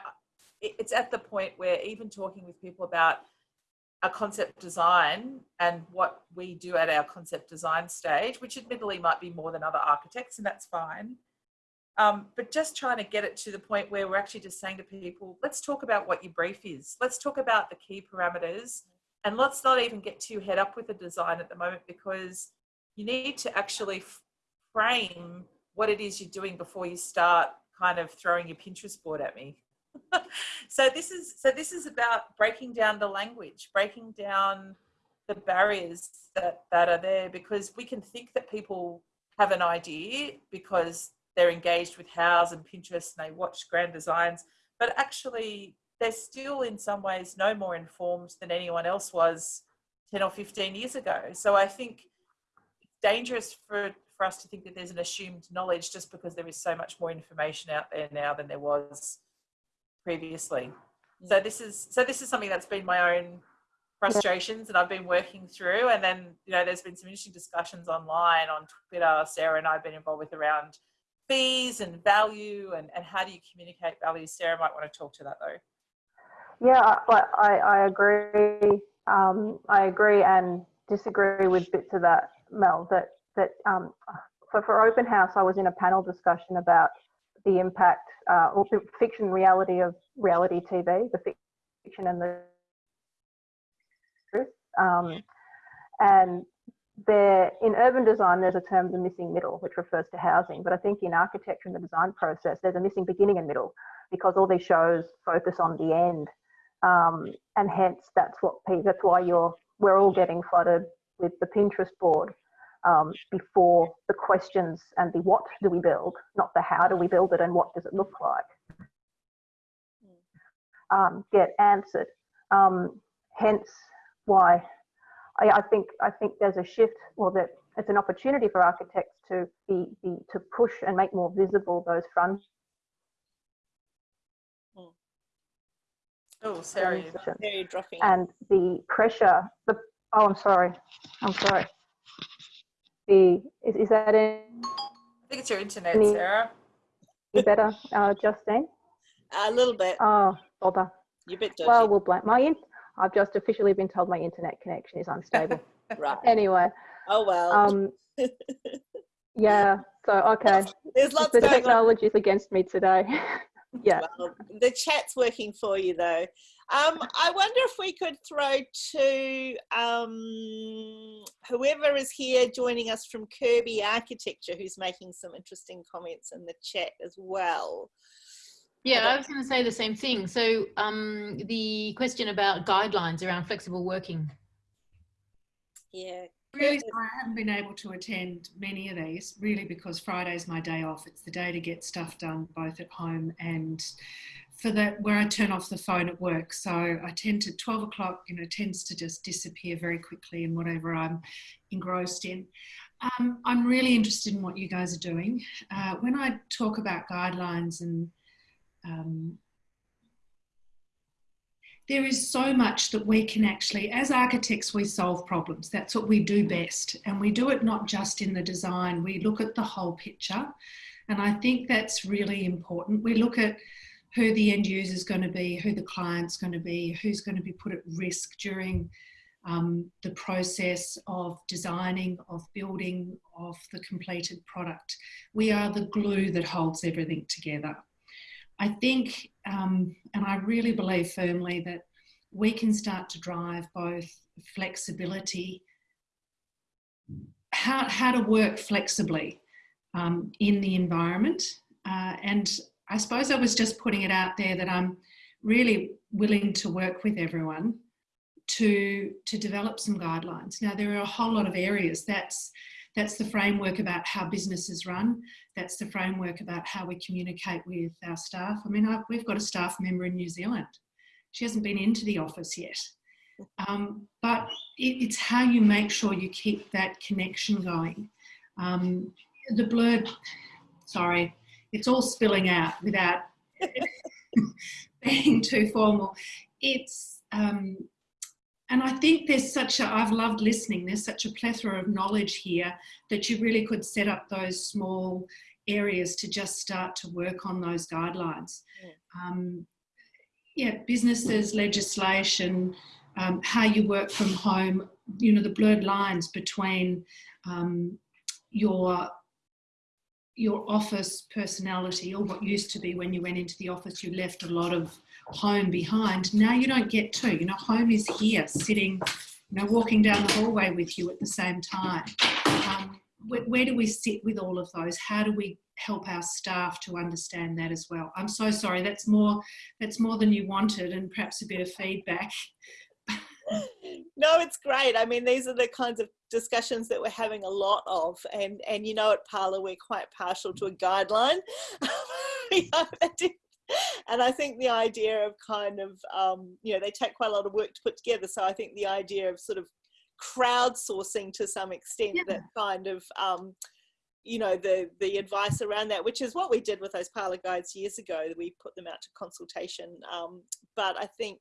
it's at the point where even talking with people about a concept design and what we do at our concept design stage, which admittedly might be more than other architects, and that's fine. Um, but just trying to get it to the point where we're actually just saying to people, let's talk about what your brief is. Let's talk about the key parameters. And let's not even get too head up with the design at the moment because you need to actually frame what it is you're doing before you start kind of throwing your Pinterest board at me. *laughs* so this is so this is about breaking down the language, breaking down the barriers that, that are there because we can think that people have an idea because they're engaged with Houzz and Pinterest and they watch grand designs, but actually they're still in some ways no more informed than anyone else was 10 or 15 years ago. So I think it's dangerous for, for us to think that there's an assumed knowledge just because there is so much more information out there now than there was previously. So this is so this is something that's been my own frustrations and I've been working through. And then, you know, there's been some interesting discussions online on Twitter. Sarah and I have been involved with around fees and value and, and how do you communicate value? Sarah might want to talk to that though. Yeah, I, I, I agree. Um, I agree and disagree with bits of that, Mel. That that um, so for Open House, I was in a panel discussion about the impact uh, or the fiction reality of reality TV, the fiction and the truth. Um, and there, in urban design, there's a term, the missing middle, which refers to housing. But I think in architecture and the design process, there's a missing beginning and middle because all these shows focus on the end. Um, and hence, that's what that's why you're we're all getting flooded with the Pinterest board um, before the questions and the what do we build, not the how do we build it and what does it look like, um, get answered. Um, hence, why I, I, think I think there's a shift, or that it's an opportunity for architects to be, be to push and make more visible those front. Oh, sorry, Very dropping. And the pressure. The oh, I'm sorry. I'm sorry. The is, is that in? I think it's your internet, any, Sarah. You better, uh, Justine. A little bit. Oh, bother. You're a bit dodgy. Well, we'll blame my in. I've just officially been told my internet connection is unstable. *laughs* right. Anyway. Oh well. Um, *laughs* yeah. So okay. There's lots the technology is against me today. *laughs* yeah. Well, the chat's working for you though. Um, I wonder if we could throw to um, whoever is here joining us from Kirby Architecture, who's making some interesting comments in the chat as well. Yeah, I was going to say the same thing. So um, the question about guidelines around flexible working. Yeah. Really, I haven't been able to attend many of these really because Friday's my day off. It's the day to get stuff done both at home and for that where I turn off the phone at work. So I tend to 12 o'clock, you know, tends to just disappear very quickly in whatever I'm engrossed in. Um, I'm really interested in what you guys are doing. Uh, when I talk about guidelines and um, there is so much that we can actually, as architects, we solve problems. That's what we do best. And we do it not just in the design, we look at the whole picture. And I think that's really important. We look at who the end user is going to be, who the client's going to be, who's going to be put at risk during um, the process of designing, of building, of the completed product. We are the glue that holds everything together. I think, um, and I really believe firmly that we can start to drive both flexibility, how, how to work flexibly um, in the environment. Uh, and I suppose I was just putting it out there that I'm really willing to work with everyone to, to develop some guidelines. Now, there are a whole lot of areas that's that's the framework about how businesses run. That's the framework about how we communicate with our staff. I mean, I've, we've got a staff member in New Zealand. She hasn't been into the office yet. Um, but it, it's how you make sure you keep that connection going. Um, the blurred, sorry, it's all spilling out without *laughs* being too formal. It's um, and I think there's such a, I've loved listening, there's such a plethora of knowledge here that you really could set up those small areas to just start to work on those guidelines. Yeah, um, yeah businesses, legislation, um, how you work from home, you know, the blurred lines between um, your your office personality or what used to be when you went into the office you left a lot of home behind. Now you don't get to. You know, home is here, sitting, you know, walking down the hallway with you at the same time. Um, where, where, do we sit with all of those? How do we help our staff to understand that as well? I'm so sorry. That's more. That's more than you wanted, and perhaps a bit of feedback. *laughs* no, it's great. I mean, these are the kinds of discussions that we're having a lot of, and and you know, at Parlour we're quite partial to a guideline. *laughs* and I think the idea of kind of um, you know they take quite a lot of work to put together. So I think the idea of sort of crowdsourcing to some extent yeah. that kind of um, you know the the advice around that which is what we did with those parlour guides years ago we put them out to consultation um, but i think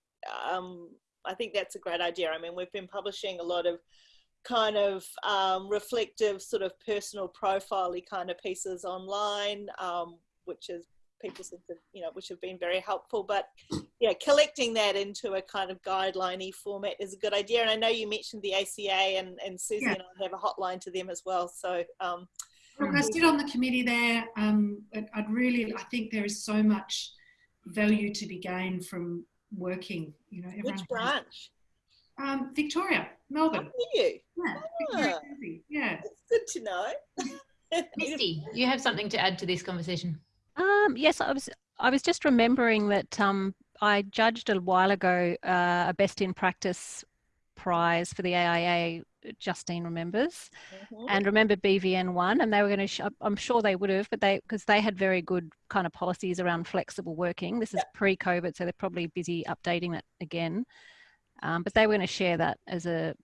um, I think that's a great idea. I mean, we've been publishing a lot of kind of um, reflective, sort of personal profile kind of pieces online, um, which is people seem to, you know, which have been very helpful. But yeah, collecting that into a kind of guideliney format is a good idea. And I know you mentioned the ACA, and and Susie yeah. and I have a hotline to them as well. So. Um, Look, I sit on the committee there. Um, I'd really, I think there is so much value to be gained from working. You know, which branch? Um, Victoria, Melbourne. Oh, you? Yeah, ah, yeah. It's good to know. *laughs* Misty, you have something to add to this conversation. Um, yes, I was. I was just remembering that um, I judged a while ago uh, a best in practice prize for the AIA Justine remembers, mm-hmm. and remember BVN one, and they were going to. Sh- I'm sure they would have, but they because they had very good kind of policies around flexible working. This is pre-COVID, so they're probably busy updating that again. Um, but they were going to share that as a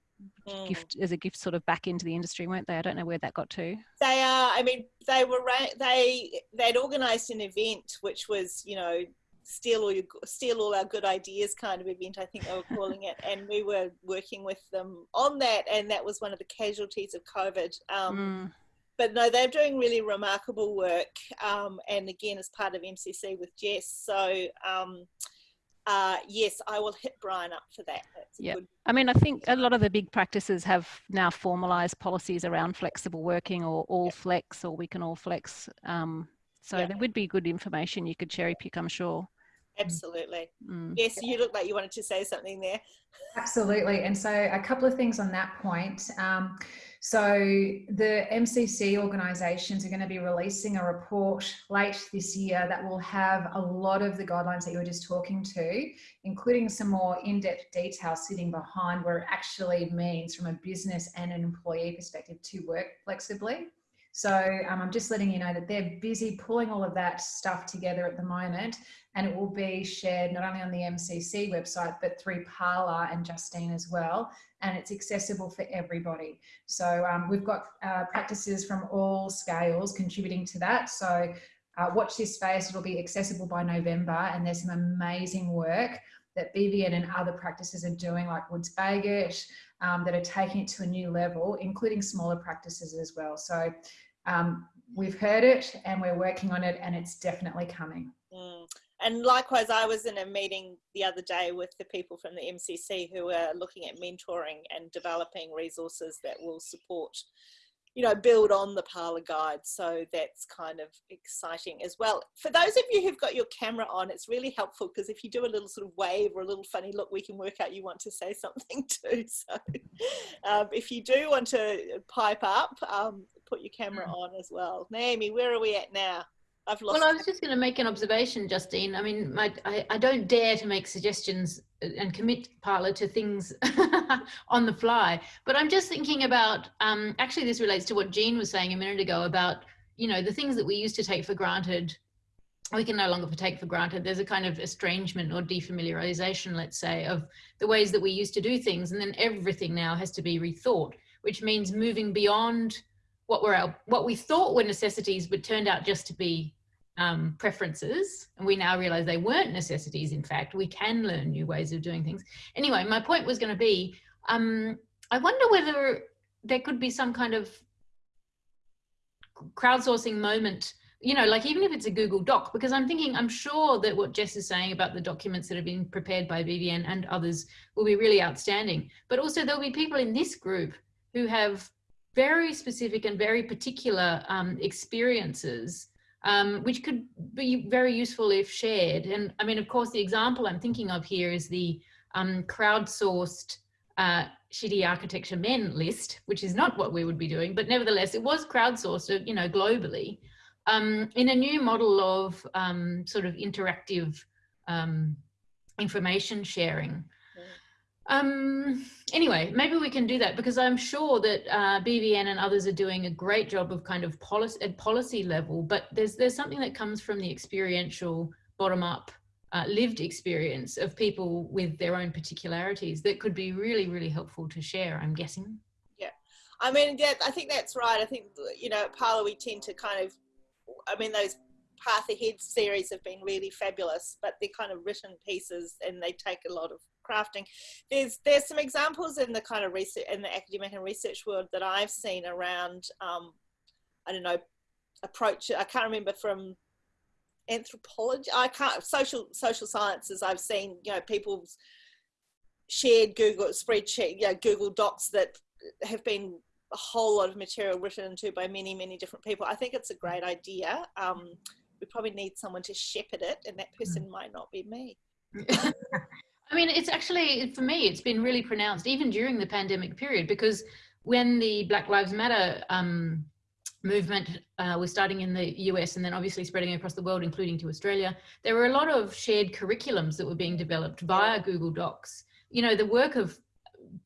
mm. gift, as a gift, sort of back into the industry, weren't they? I don't know where that got to. They are. I mean, they were. They they'd organised an event which was, you know, steal all your steal all our good ideas kind of event i think they were calling it and we were working with them on that and that was one of the casualties of covid um, mm. but no they're doing really remarkable work um, and again as part of mcc with jess so um, uh, yes, I will hit Brian up for that. yeah, good... I mean, I think a lot of the big practices have now formalised policies around flexible working or all yep. flex or we can all flex. Um, so yep. there would be good information you could cherry pick, I'm sure. Absolutely. Mm. Yes, you look like you wanted to say something there. Absolutely. And so, a couple of things on that point. Um, so, the MCC organisations are going to be releasing a report late this year that will have a lot of the guidelines that you were just talking to, including some more in depth detail sitting behind where it actually means from a business and an employee perspective to work flexibly. So um, I'm just letting you know that they're busy pulling all of that stuff together at the moment, and it will be shared not only on the MCC website but through Parlour and Justine as well, and it's accessible for everybody. So um, we've got uh, practices from all scales contributing to that. So uh, watch this space; it'll be accessible by November, and there's some amazing work that BVN and other practices are doing, like Woods Bagot, um, that are taking it to a new level, including smaller practices as well. So um, we've heard it and we're working on it and it's definitely coming. Mm. And likewise, I was in a meeting the other day with the people from the MCC who are looking at mentoring and developing resources that will support you know, build on the parlour guide. So that's kind of exciting as well. For those of you who've got your camera on, it's really helpful because if you do a little sort of wave or a little funny look, we can work out you want to say *laughs* something too. So *laughs* um, if you do want to pipe up, um, put your camera mm. on as well. Naomi, where are we at now? I've lost. Well, I was just going to make an observation, Justine. I mean, my, I, I don't dare to make suggestions and commit Parlour to things *laughs* on the fly, but I'm just thinking about. Um, actually, this relates to what Jean was saying a minute ago about you know the things that we used to take for granted. We can no longer take for granted. There's a kind of estrangement or defamiliarization, let's say, of the ways that we used to do things, and then everything now has to be rethought, which means moving beyond what were our what we thought were necessities but turned out just to be um, preferences and we now realize they weren't necessities in fact. We can learn new ways of doing things. Anyway my point was going to be um, i wonder whether there could be some kind of crowdsourcing moment you know like even if it's a google doc because i'm thinking i'm sure that what jess is saying about the documents that have been prepared by bvn and others will be really outstanding. But also there'll be people in this group who have very specific and very particular um, experiences, um, which could be very useful if shared. And I mean, of course, the example I'm thinking of here is the um, crowdsourced uh, shitty architecture men list, which is not what we would be doing, but nevertheless, it was crowdsourced, you know, globally um, in a new model of um, sort of interactive um, information sharing. Um, anyway, maybe we can do that because I'm sure that uh, BVN and others are doing a great job of kind of policy at policy level, but there's there's something that comes from the experiential bottom up uh, lived experience of people with their own particularities that could be really, really helpful to share, I'm guessing. Yeah. I mean, that, I think that's right. I think, you know, at Parlour we tend to kind of, I mean, those Path Ahead series have been really fabulous, but they're kind of written pieces and they take a lot of crafting. There's there's some examples in the kind of research in the academic and research world that I've seen around um, I don't know approach. I can't remember from anthropology. I can't social social sciences. I've seen you know people's shared Google spreadsheet, you know, Google Docs that have been a whole lot of material written into by many many different people. I think it's a great idea. Um, we probably need someone to shepherd it, and that person might not be me. *laughs* I mean, it's actually, for me, it's been really pronounced even during the pandemic period because when the Black Lives Matter um, movement uh, was starting in the US and then obviously spreading across the world, including to Australia, there were a lot of shared curriculums that were being developed via Google Docs. You know, the work of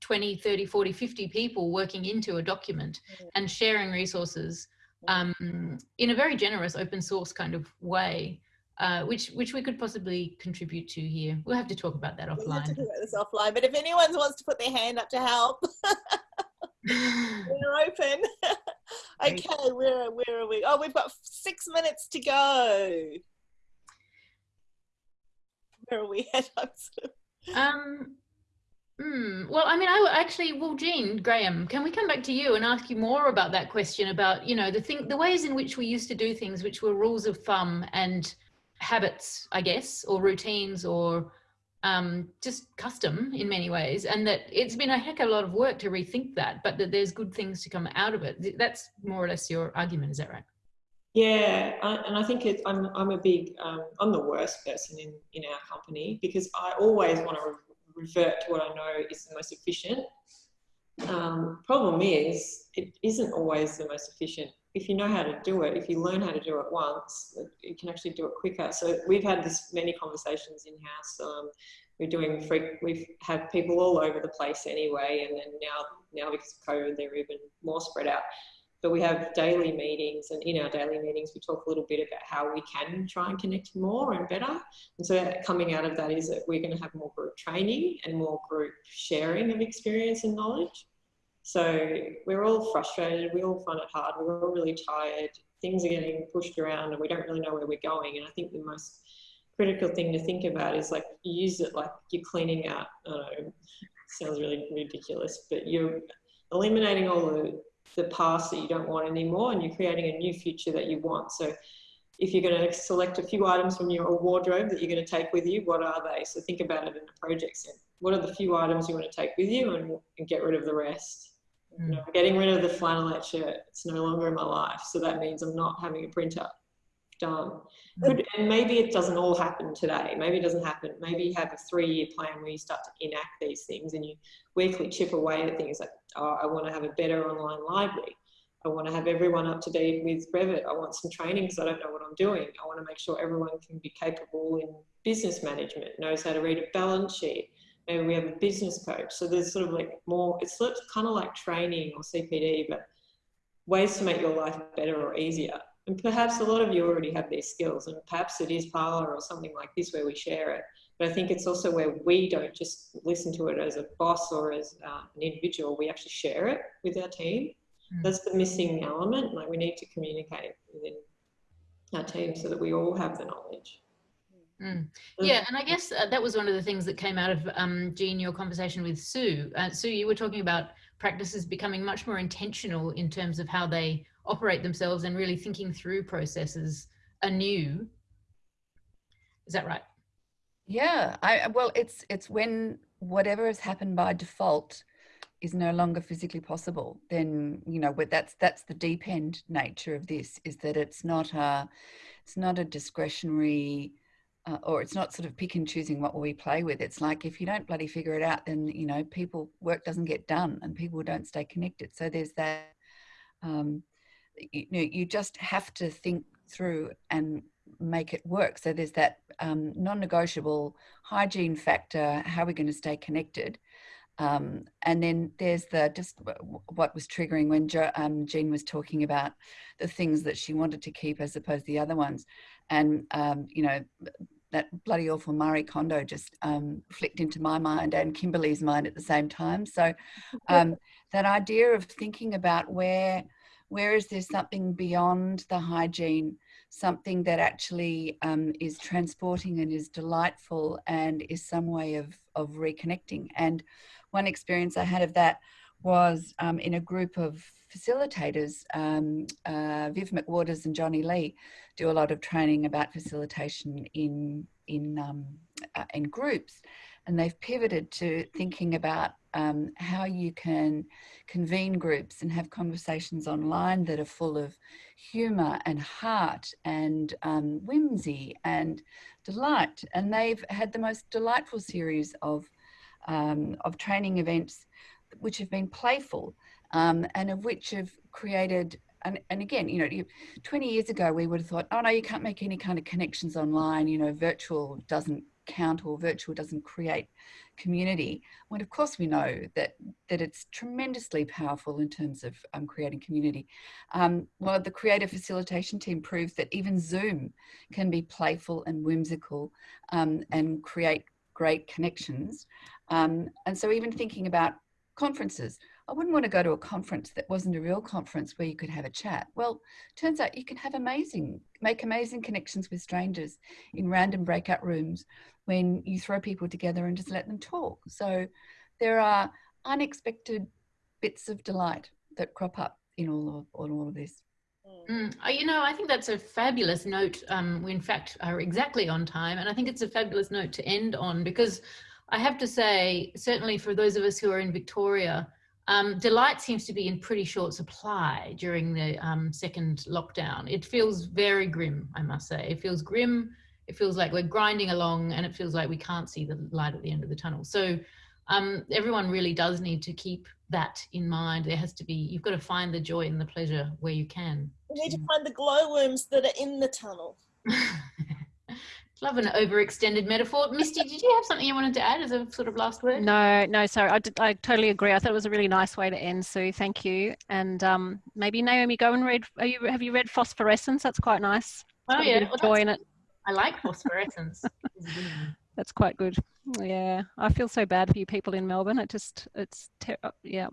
20, 30, 40, 50 people working into a document and sharing resources um, in a very generous open source kind of way uh, which which we could possibly contribute to here. We'll have to talk about that offline. We'll have to talk about this offline. But if anyone wants to put their hand up to help, *laughs* we're open. *laughs* okay, where where are we? Oh, we've got six minutes to go. Where are we at? *laughs* um. Mm, well, I mean, I actually, well, Jean Graham, can we come back to you and ask you more about that question about, you know, the thing, the ways in which we used to do things, which were rules of thumb and habits, I guess, or routines or um, just custom in many ways. And that it's been a heck of a lot of work to rethink that, but that there's good things to come out of it. That's more or less your argument, is that right? Yeah, and I think it's, I'm, I'm a big, um, I'm the worst person in, in our company because I always want to re revert to what I know is the most efficient. Um, problem is, it isn't always the most efficient if you know how to do it, if you learn how to do it once, you can actually do it quicker. So we've had this many conversations in house. Um, we're doing free, we've had people all over the place anyway, and then now now because of COVID, they're even more spread out. But we have daily meetings, and in our daily meetings, we talk a little bit about how we can try and connect more and better. And so coming out of that is that we're going to have more group training and more group sharing of experience and knowledge. So we're all frustrated. We all find it hard. We're all really tired. Things are getting pushed around and we don't really know where we're going. And I think the most critical thing to think about is like use it like you're cleaning out. I don't know, sounds really ridiculous, but you're eliminating all the, the past that you don't want anymore and you're creating a new future that you want. So if you're going to select a few items from your wardrobe that you're going to take with you, what are they? So think about it in a project sense. What are the few items you want to take with you and, and get rid of the rest? You know, getting rid of the flannelette shirt. It's no longer in my life. So that means I'm not having a printer. Done. Could, and maybe it doesn't all happen today. Maybe it doesn't happen. Maybe you have a three-year plan where you start to enact these things and you weekly chip away at things like, oh, I want to have a better online library. I want to have everyone up to date with Revit. I want some training because I don't know what I'm doing. I want to make sure everyone can be capable in business management, knows how to read a balance sheet, maybe we have a business coach. So there's sort of like more, it's kind of like training or CPD, but ways to make your life better or easier. And perhaps a lot of you already have these skills, and perhaps it is Parlour or something like this where we share it. But I think it's also where we don't just listen to it as a boss or as uh, an individual, we actually share it with our team. Mm. That's the missing element. Like we need to communicate within our team so that we all have the knowledge. Mm. Yeah, and I guess uh, that was one of the things that came out of um, Jean, your conversation with Sue. Uh, Sue, you were talking about practices becoming much more intentional in terms of how they operate themselves and really thinking through processes anew. Is that right? Yeah, I well, it's it's when whatever has happened by default is no longer physically possible. Then you know, that's that's the deep end nature of this is that it's not a it's not a discretionary uh, or it's not sort of pick and choosing what we play with. It's like if you don't bloody figure it out, then you know people work doesn't get done and people don't stay connected. So there's that. Um, you know, you just have to think through and make it work. So there's that um, non-negotiable hygiene factor. How are we going to stay connected? Um, and then there's the just what was triggering when jo, um, Jean was talking about the things that she wanted to keep as opposed to the other ones. And, um, you know, that bloody awful Marie Kondo just um, flicked into my mind and Kimberly's mind at the same time. So um, *laughs* that idea of thinking about where where is there something beyond the hygiene, something that actually um, is transporting and is delightful and is some way of of reconnecting. And one experience I had of that was um, in a group of facilitators, um, uh, Viv McWaters and Johnny Lee do a lot of training about facilitation in in um, uh, in groups, and they've pivoted to thinking about um, how you can convene groups and have conversations online that are full of humour and heart and um, whimsy and delight. And they've had the most delightful series of um, of training events which have been playful um, and of which have created and, and again, you know, 20 years ago, we would have thought, oh no, you can't make any kind of connections online, you know, virtual doesn't count or virtual doesn't create community. When of course we know that, that it's tremendously powerful in terms of um, creating community. Um, well, the creative facilitation team proves that even Zoom can be playful and whimsical um, and create great connections. Um, and so even thinking about conferences, I wouldn't want to go to a conference that wasn't a real conference where you could have a chat. Well, turns out you can have amazing, make amazing connections with strangers in random breakout rooms when you throw people together and just let them talk. So there are unexpected bits of delight that crop up in all of, all of this. Mm, uh, you know, I think that's a fabulous note. Um, we, in fact, are exactly on time. And I think it's a fabulous note to end on because I have to say, certainly for those of us who are in Victoria, um, delight seems to be in pretty short supply during the um, second lockdown. It feels very grim, I must say. It feels grim. It feels like we're grinding along and it feels like we can't see the light at the end of the tunnel. So um, everyone really does need to keep that in mind. There has to be, you've got to find the joy and the pleasure where you can. We need to find the glowworms that are in the tunnel. *laughs* Love an overextended metaphor. Misty, did you have something you wanted to add as a sort of last word? No, no, sorry. I, did, I totally agree. I thought it was a really nice way to end, Sue. Thank you. And um, maybe Naomi, go and read. You, have you read Phosphorescence? That's quite nice. oh yeah, well, joy in it. I like Phosphorescence. *laughs* that's quite good. Yeah, I feel so bad for you people in Melbourne. It just, it's, yeah.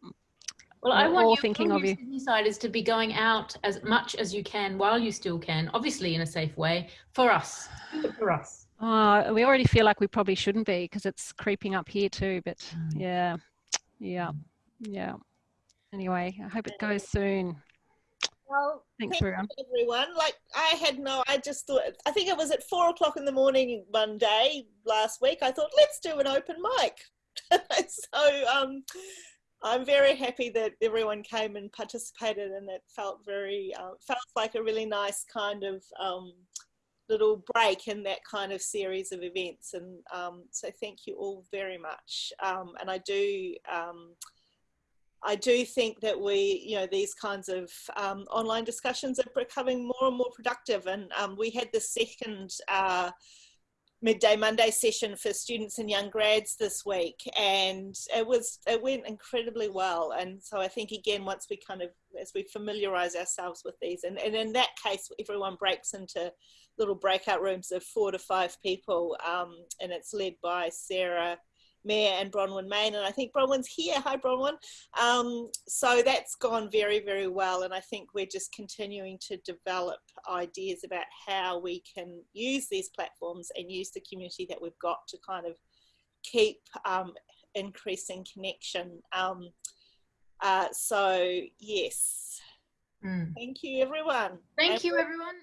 Well, I want you, thinking of you. Side is to be going out as much as you can while you still can, obviously in a safe way, for us. For us. Oh, we already feel like we probably shouldn't be because it's creeping up here too. But mm. yeah, yeah, yeah. Anyway, I hope it goes soon. Well, thanks everyone. everyone. Like I had no, I just thought. I think it was at four o'clock in the morning one day last week. I thought let's do an open mic. *laughs* so um, I'm very happy that everyone came and participated and it felt very, uh, felt like a really nice kind of um, little break in that kind of series of events. And um, so thank you all very much. Um, and I do, um, I do think that we, you know, these kinds of um, online discussions are becoming more and more productive. And um, we had the second uh, midday Monday session for students and young grads this week, and it was it went incredibly well. And so I think again, once we kind of as we familiarize ourselves with these, and, and in that case, everyone breaks into little breakout rooms of four to five people, um, and it's led by Sarah Mayor and Bronwyn Main, and I think Bronwyn's here. Hi, Bronwyn. Um, so that's gone very, very well, and I think we're just continuing to develop ideas about how we can use these platforms and use the community that we've got to kind of keep um, increasing connection. Um, uh, so yes, mm. thank you, everyone. Thank and you, everyone.